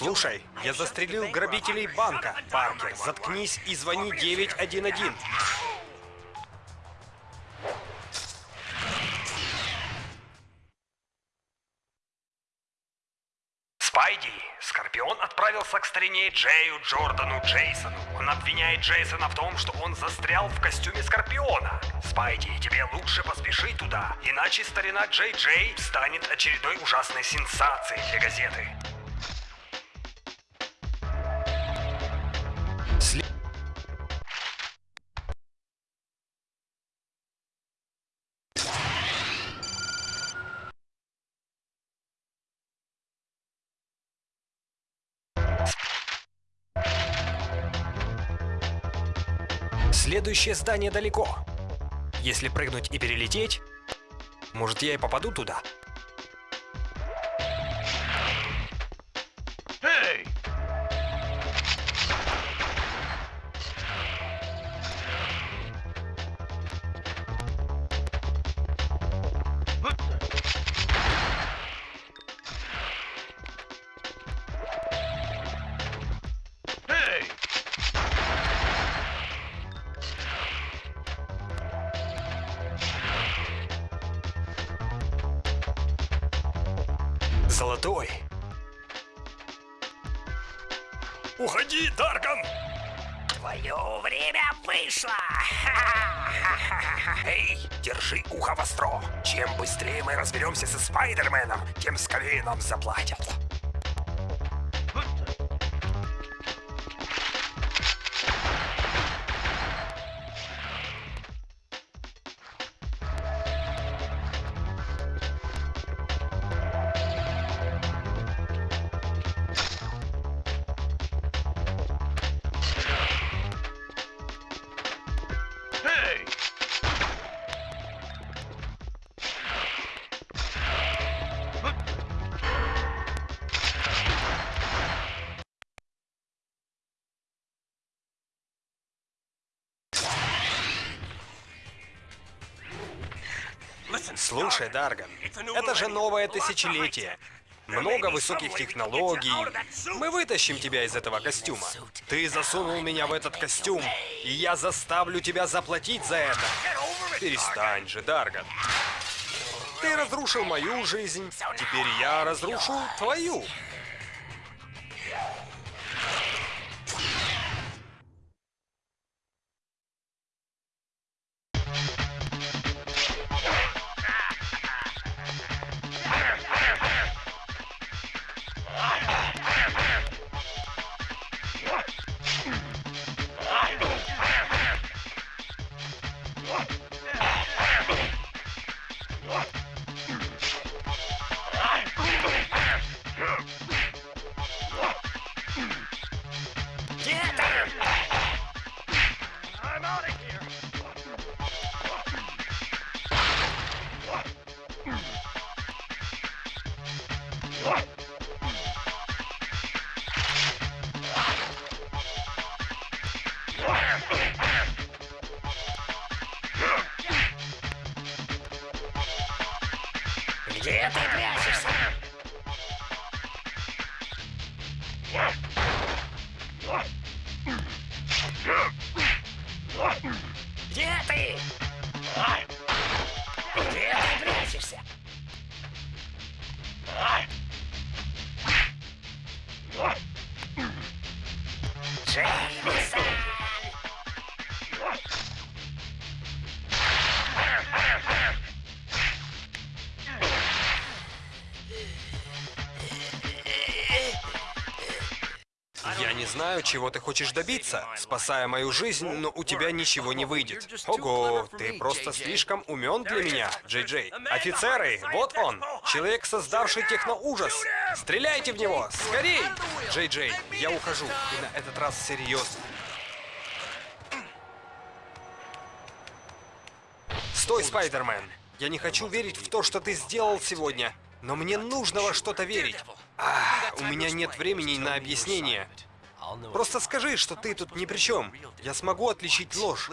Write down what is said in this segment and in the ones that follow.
Слушай, я застрелил грабителей банка. Паркер, заткнись и звони 911. Спайди, Скорпион отправился к старине Джею Джордану Джейсону. Он обвиняет Джейсона в том, что он застрял в костюме Скорпиона. Спайди, тебе лучше поспеши туда, иначе старина Джей Джей станет очередной ужасной сенсацией для газеты. Следующее здание далеко. Если прыгнуть и перелететь, может я и попаду туда. Золотой. Уходи, Дарган! Твое время вышло! Эй, держи ухо востро. Чем быстрее мы разберемся со Спайдерменом, тем скорее нам заплатят. Слушай, Дарган, это же новое тысячелетие. Много высоких технологий. Мы вытащим тебя из этого костюма. Ты засунул меня в этот костюм, и я заставлю тебя заплатить за это. Перестань же, Дарган. Ты разрушил мою жизнь, теперь я разрушу твою. Где ты прячешься? Где ты? Где ты прячешься? Не знаю, чего ты хочешь добиться, спасая мою жизнь, но у тебя ничего не выйдет. Ого, ты просто слишком умен для меня, Джей Джей. Офицеры, вот он, человек, создавший техноужас. Стреляйте в него, скорей! Джей Джей, я ухожу, и на этот раз серьезно. Стой, Спайдермен! Я не хочу верить в то, что ты сделал сегодня, но мне нужно во что-то верить. А, у меня нет времени на объяснение. Просто скажи, что ты тут ни при чем. Я смогу отличить ложь.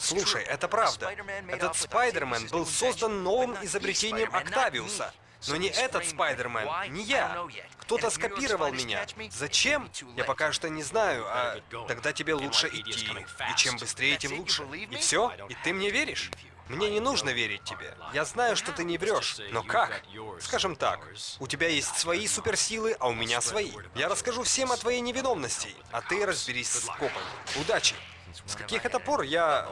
Слушай, это правда. Этот Спайдермен был создан новым изобретением Октавиуса. Но не этот Спайдермен, не я. Кто-то скопировал меня. Зачем? Я пока что не знаю, а тогда тебе лучше идти. И чем быстрее, тем лучше. И все? И ты мне веришь? Мне не нужно верить тебе. Я знаю, что ты не врешь. Но как? Скажем так, у тебя есть свои суперсилы, а у меня свои. Я расскажу всем о твоей невиновности, а ты разберись с копами. Удачи! С каких это пор я...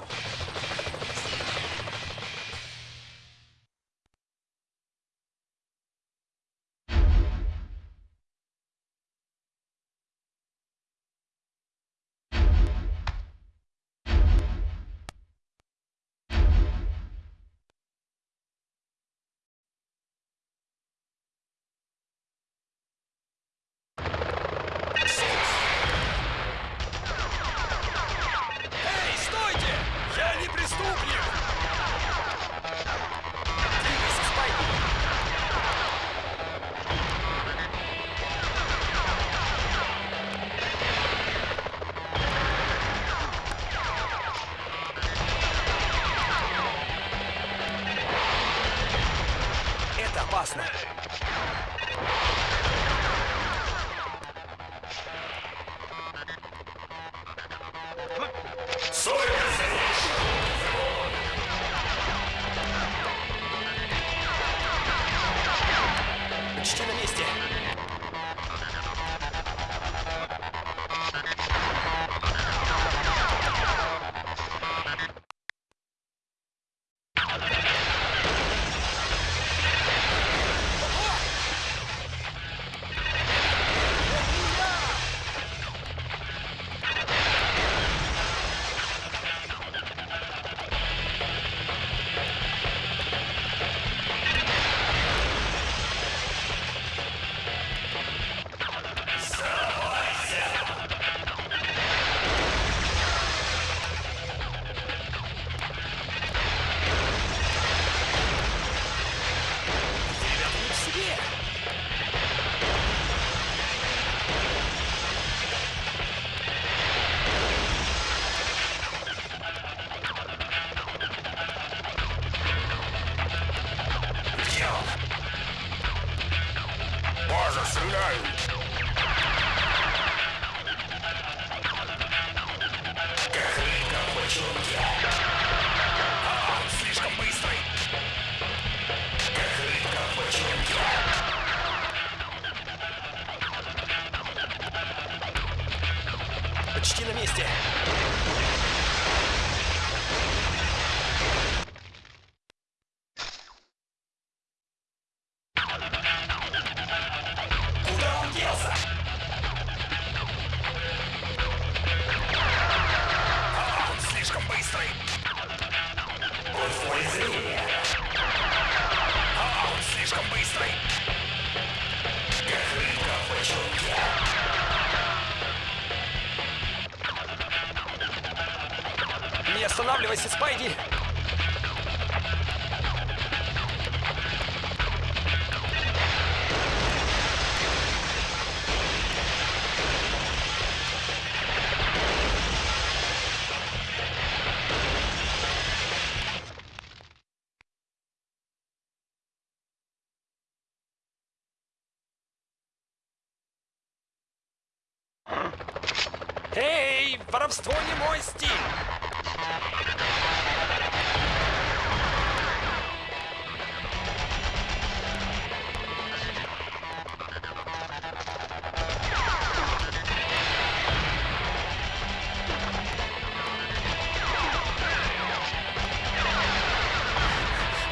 опасно. Зрения! А, он слишком быстрый! Как рыбка в бочонке! Не останавливайся, Спайди! Эй, воровство не мой стиль!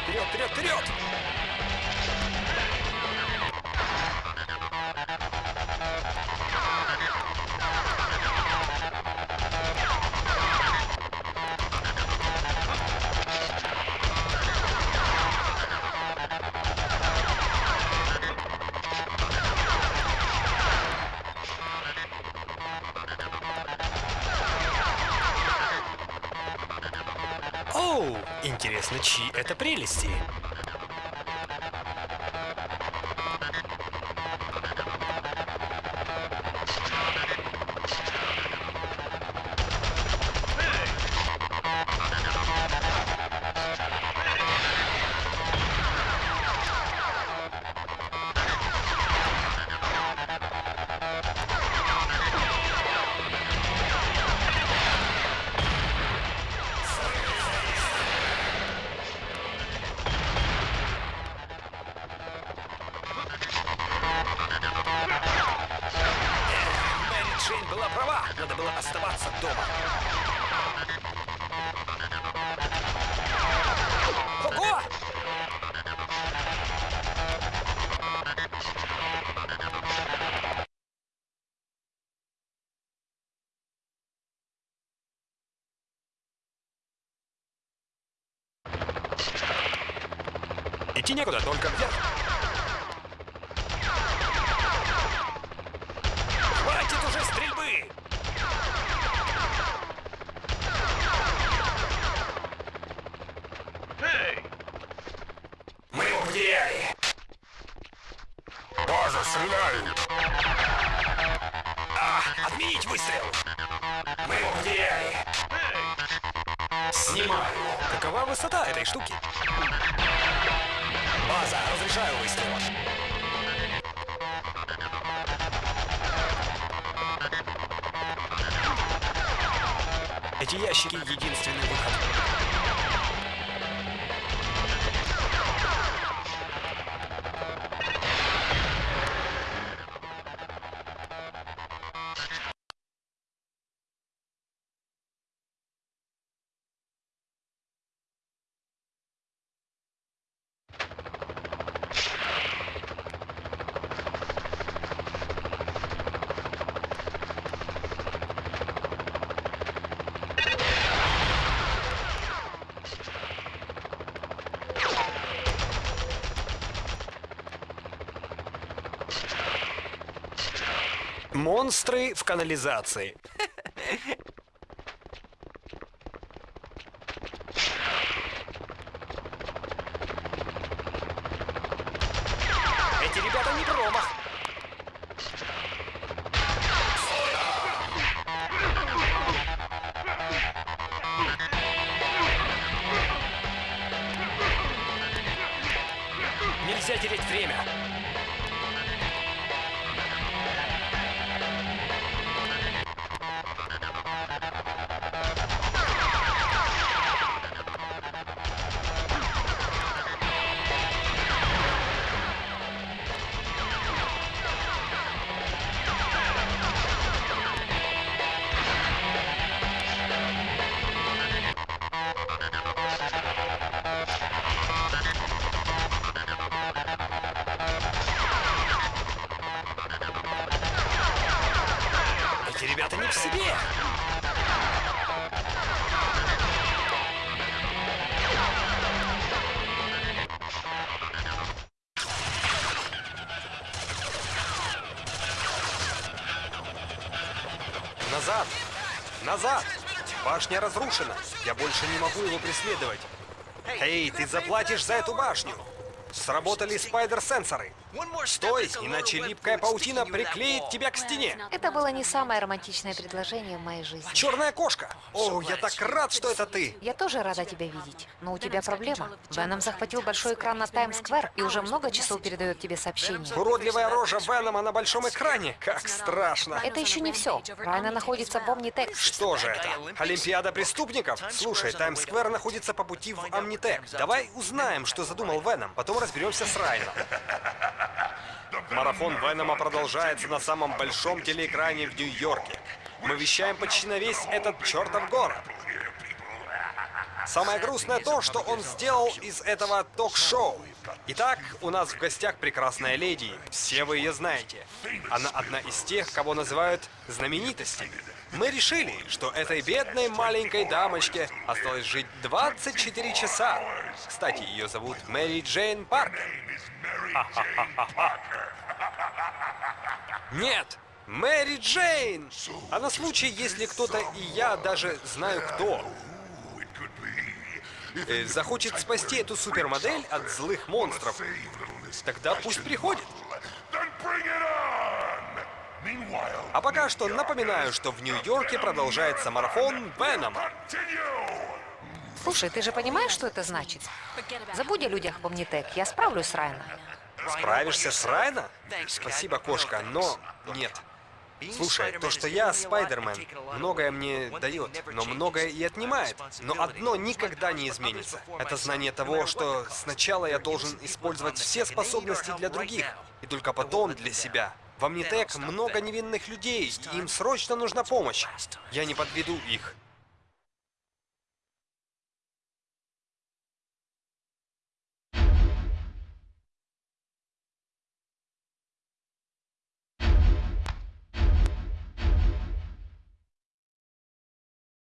Вперед, вперед, вперед! Оу, интересно, чьи это прелести? Было оставаться дома. Ого! Идти некуда, только вверх. Снимаю. Какова высота этой штуки? База, разрешаю выстрел. Эти ящики единственный выход. Монстры в канализации. Эти ребята не промах. Назад! Назад! Башня разрушена. Я больше не могу его преследовать. Эй, ты заплатишь за эту башню. Сработали спайдер-сенсоры. Стой, иначе липкая паутина приклеит тебя к стене. Это было не самое романтичное предложение в моей жизни. Черная кошка! О, я так рад, что это ты! Я тоже рада тебя видеть, но у тебя проблема. Веном захватил большой экран на Таймс-сквер и уже много часов передает тебе сообщения. Уродливая рожа Венома на большом экране. Как страшно. Это еще не все. Райна находится в Omnitech. Что же это? Олимпиада преступников? Слушай, Таймс-сквер находится по пути в Амнитек. Давай узнаем, что задумал Веном, потом разберемся с Райном. Марафон Венома продолжается на самом большом телеэкране в Нью-Йорке. Мы вещаем почти на весь этот чертов город. Самое грустное то, что он сделал из этого ток-шоу. Итак, у нас в гостях прекрасная леди. Все вы ее знаете. Она одна из тех, кого называют знаменитостями. Мы решили, что этой бедной маленькой дамочке осталось жить 24 часа. Кстати, ее зовут Мэри Джейн Паркер. Нет, Мэри Джейн! А на случай, если кто-то и я даже знаю кто, э, захочет спасти эту супермодель от злых монстров, тогда пусть приходит. А пока что напоминаю, что в Нью-Йорке продолжается марафон Венома. Слушай, ты же понимаешь, что это значит? Забудь о людях в Omnitech, я справлюсь с Райаном. Справишься с Райна? Спасибо, кошка, но нет. Слушай, то, что я Спайдермен, многое мне дает, но многое и отнимает. Но одно никогда не изменится. Это знание того, что сначала я должен использовать все способности для других, и только потом для себя. В Амнитек много невинных людей, и им срочно нужна помощь. Я не подведу их.